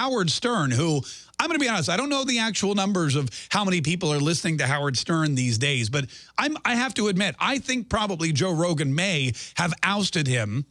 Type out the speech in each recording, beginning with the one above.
Howard Stern, who I'm going to be honest, I don't know the actual numbers of how many people are listening to Howard Stern these days, but I'm, I have to admit, I think probably Joe Rogan may have ousted him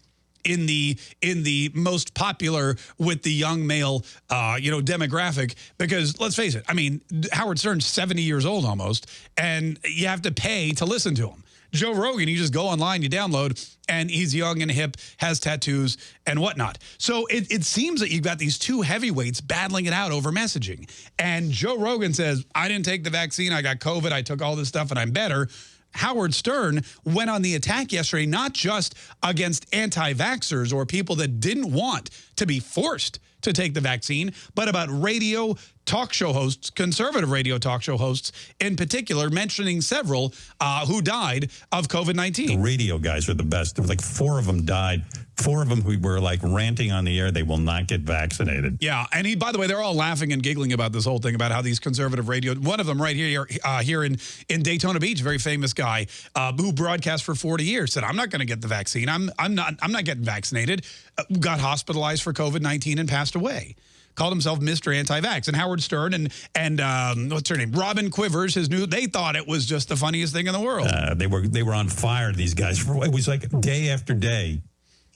in the in the most popular with the young male uh, you know demographic because let's face it I mean Howard Stern's 70 years old almost and you have to pay to listen to him Joe Rogan, you just go online, you download, and he's young and hip, has tattoos and whatnot. So it, it seems that you've got these two heavyweights battling it out over messaging. And Joe Rogan says, I didn't take the vaccine, I got COVID, I took all this stuff, and I'm better. Howard Stern went on the attack yesterday, not just against anti-vaxxers or people that didn't want to be forced to take the vaccine, but about radio talk show hosts, conservative radio talk show hosts in particular, mentioning several uh, who died of COVID-19. The radio guys are the best. There were like four of them died. Four of them who were like ranting on the air, they will not get vaccinated. Yeah, and he, by the way, they're all laughing and giggling about this whole thing about how these conservative radio, one of them right here uh, here in, in Daytona Beach, very famous guy uh, who broadcast for 40 years, said, I'm not going to get the vaccine. I'm, I'm, not, I'm not getting vaccinated. Uh, got hospitalized for COVID-19 and passed away called himself Mr. Anti-Vax. And Howard Stern and and um, what's her name, Robin Quivers, his new. They thought it was just the funniest thing in the world. Uh, they were they were on fire. These guys. It was like day after day,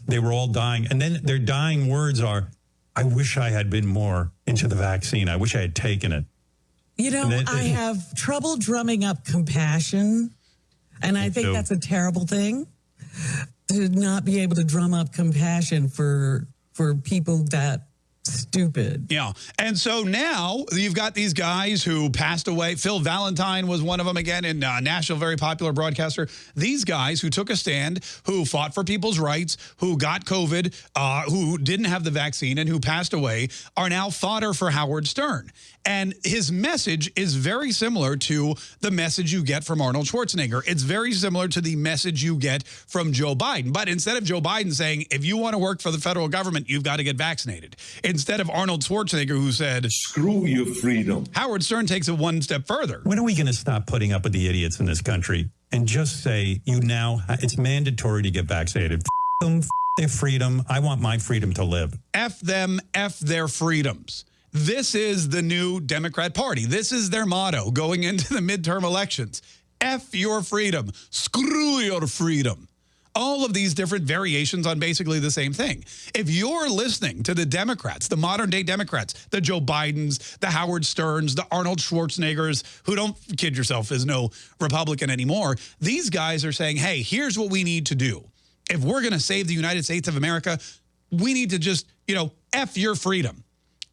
they were all dying, and then their dying words are, "I wish I had been more into the vaccine. I wish I had taken it." You know, then, I have trouble drumming up compassion, and I think that's a terrible thing to not be able to drum up compassion for for people that stupid. Yeah. And so now you've got these guys who passed away. Phil Valentine was one of them again in uh, Nashville, very popular broadcaster. These guys who took a stand, who fought for people's rights, who got COVID, uh, who didn't have the vaccine and who passed away are now fodder for Howard Stern. And his message is very similar to the message you get from Arnold Schwarzenegger. It's very similar to the message you get from Joe Biden. But instead of Joe Biden saying, if you want to work for the federal government, you've got to get vaccinated. Instead of Arnold Schwarzenegger, who said, screw your freedom. Howard Stern takes it one step further. When are we going to stop putting up with the idiots in this country and just say, you now, it's mandatory to get vaccinated? F them, F their freedom. I want my freedom to live. F them, F their freedoms. This is the new Democrat Party. This is their motto going into the midterm elections. F your freedom. Screw your freedom. All of these different variations on basically the same thing. If you're listening to the Democrats, the modern day Democrats, the Joe Bidens, the Howard Sterns, the Arnold Schwarzeneggers, who don't kid yourself is no Republican anymore, these guys are saying, hey, here's what we need to do. If we're going to save the United States of America, we need to just, you know, F your freedom.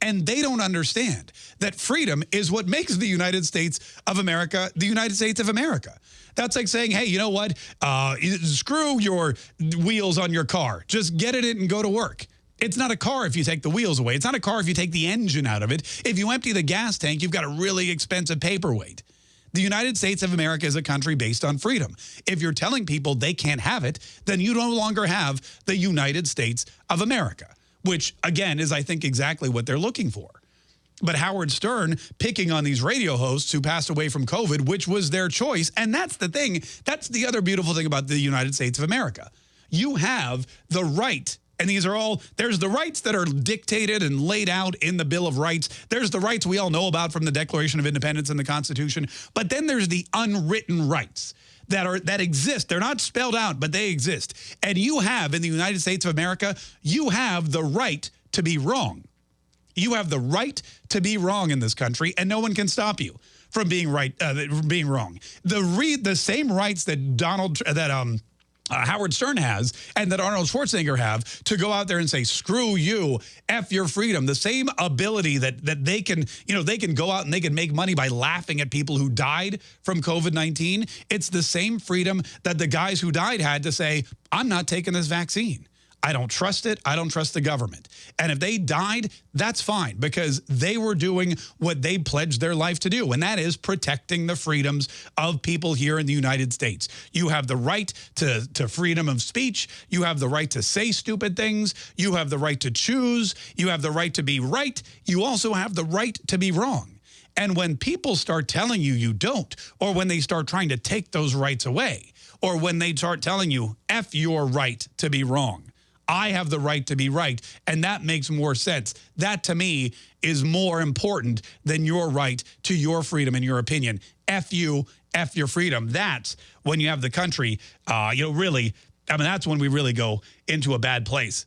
And they don't understand that freedom is what makes the United States of America the United States of America. That's like saying, hey, you know what? Uh, screw your wheels on your car. Just get it in and go to work. It's not a car if you take the wheels away. It's not a car if you take the engine out of it. If you empty the gas tank, you've got a really expensive paperweight. The United States of America is a country based on freedom. If you're telling people they can't have it, then you no longer have the United States of America which, again, is, I think, exactly what they're looking for. But Howard Stern picking on these radio hosts who passed away from COVID, which was their choice. And that's the thing. That's the other beautiful thing about the United States of America. You have the right and these are all, there's the rights that are dictated and laid out in the Bill of Rights. There's the rights we all know about from the Declaration of Independence and the Constitution. But then there's the unwritten rights that are that exist. They're not spelled out, but they exist. And you have in the United States of America, you have the right to be wrong. You have the right to be wrong in this country, and no one can stop you from being right, uh, from being wrong. The re the same rights that Donald that um uh, Howard Stern has and that Arnold Schwarzenegger have to go out there and say, screw you, F your freedom. The same ability that that they can, you know, they can go out and they can make money by laughing at people who died from COVID-19. It's the same freedom that the guys who died had to say, I'm not taking this vaccine. I don't trust it. I don't trust the government. And if they died, that's fine because they were doing what they pledged their life to do, and that is protecting the freedoms of people here in the United States. You have the right to, to freedom of speech. You have the right to say stupid things. You have the right to choose. You have the right to be right. You also have the right to be wrong. And when people start telling you you don't, or when they start trying to take those rights away, or when they start telling you, F your right to be wrong, I have the right to be right. And that makes more sense. That to me is more important than your right to your freedom and your opinion. F you, F your freedom. That's when you have the country, uh, you know, really, I mean, that's when we really go into a bad place.